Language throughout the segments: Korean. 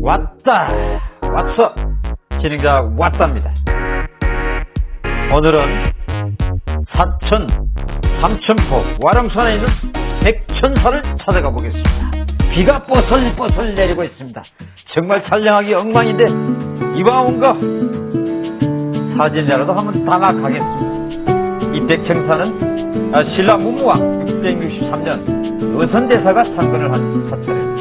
왔다. 왔어. 진행자 왔답니다. 오늘은 사천 삼천포 와랑산에 있는 백천사를 찾아가 보겠습니다. 비가 뽀슬뽀슬 내리고 있습니다. 정말 촬영하기 엉망인데 이왕 온거 사진이라도 한번 담아 가겠습니다. 이 백천사는 아, 신라 문무왕 663년 의선대사가 창건을 한 사찰입니다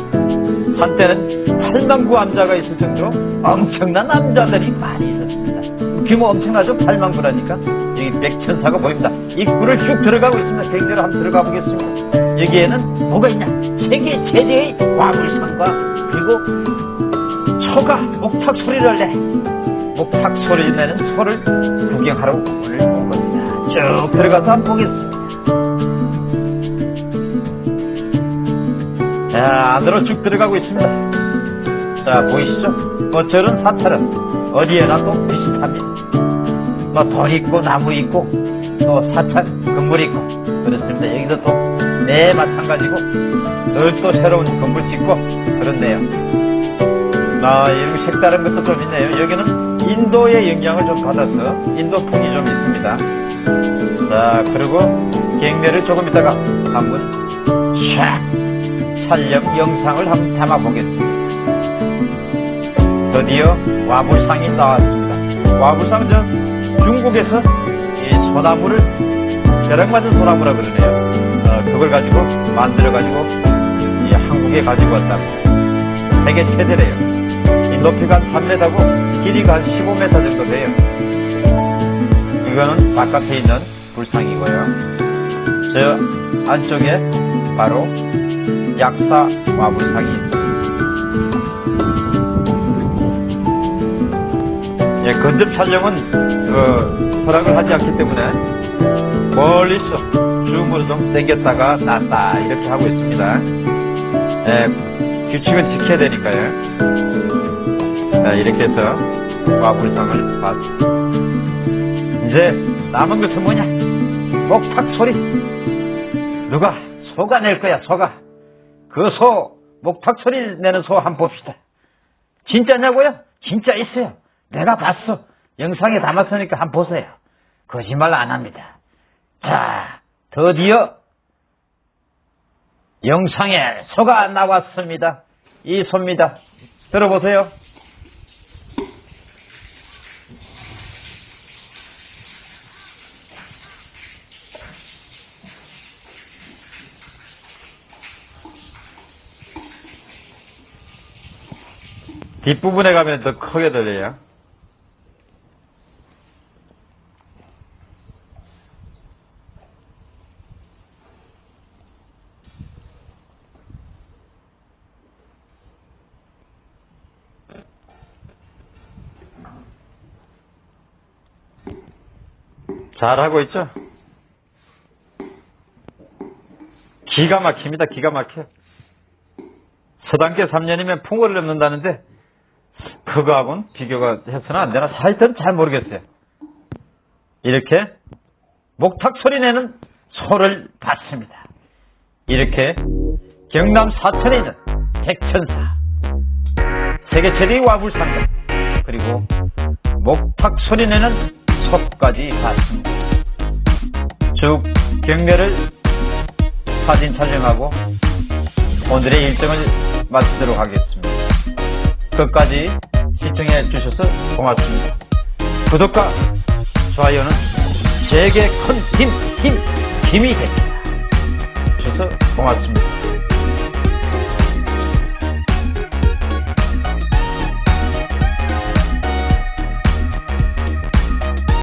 한때는 8만 구 암자가 있을 정도로 엄청난 남자들이 많이 있었습니다. 규모 엄청나죠? 8만 구라니까. 여기 백천사가 보입니다. 입구를 쭉 들어가고 있습니다. 객대로 한번 들어가 보겠습니다. 여기에는 뭐가 있냐? 세계 최대의 와물상과 그리고 소가 목탁 소리를 내. 목탁 소리를 내는 소를 구경하러 오늘 온 겁니다. 쭉 들어가서 한번 보겠습니다. 자, 안으로 쭉 들어가고 있습니다. 자, 보이시죠? 뭐 저런 사찰은 어디에나 또 비슷합니다. 뭐돌 있고 나무 있고 또 사찰 건물 있고 그렇습니다. 여기도 또네 마찬가지고 늘 또 새로운 건물 짓고 그런데요. 아, 이렇게 색다른 것도 좀 있네요. 여기는 인도의 영향을 좀 받아서 인도풍이 좀 있습니다. 자, 그리고 갱매를 조금 있다가 한번 샥 촬영 영상을 한번 담아보겠습니다. 드디어 와불상이 나왔습니다. 와불상 저 중국에서 이 소나무를 벼락 맞은 소나무라 그러네요. 어, 그걸 가지고 만들어가지고 이 한국에 가지고 왔답니다. 세계 최대래요. 이 높이가 한 3m고 길이가 한 15m 정도 돼요. 이거는 바깥에 있는 불상이고요. 저 안쪽에 바로 약사 와불상이 있습니다. 예, 건접 촬영은 그 허락을 하지 않기 때문에 멀리서 줌으로 좀 당겼다가 놨다 이렇게 하고 있습니다. 예, 규칙은 지켜야 되니까요. 자, 이렇게 해서 와불상을 봤습니다. 이제 남은 것은 뭐냐? 목탁 소리. 누가 소가 낼 거야, 소가. 그 소, 목탁 소리 내는 소 한 번 봅시다. 진짜냐고요? 진짜 있어요. 내가 봤어. 영상에 담았으니까 한 번 보세요. 거짓말 안 합니다. 자, 드디어 영상에 소가 나왔습니다. 이 소입니다. 들어보세요. 뒷부분에 가면 더 크게 들려요. 잘하고 있죠? 기가 막힙니다. 기가 막혀. 서당계 3년이면 풍어를 넘는다는데 그거하고는 비교가 해서는 안 되나? 하여튼 잘 모르겠어요. 이렇게 목탁 소리 내는 소를 봤습니다. 이렇게 경남 사천에 있는 백천사 세계 최대의 와불상가 그리고 목탁 소리 내는 소까지 봤습니다. 쭉 경매를 사진 촬영하고 오늘의 일정을 마치도록 하겠습니다. 끝까지 시청해 주셔서 고맙습니다. 구독과 좋아요는 제게 큰 힘, 힘, 힘이 됩니다. 주셔서 고맙습니다.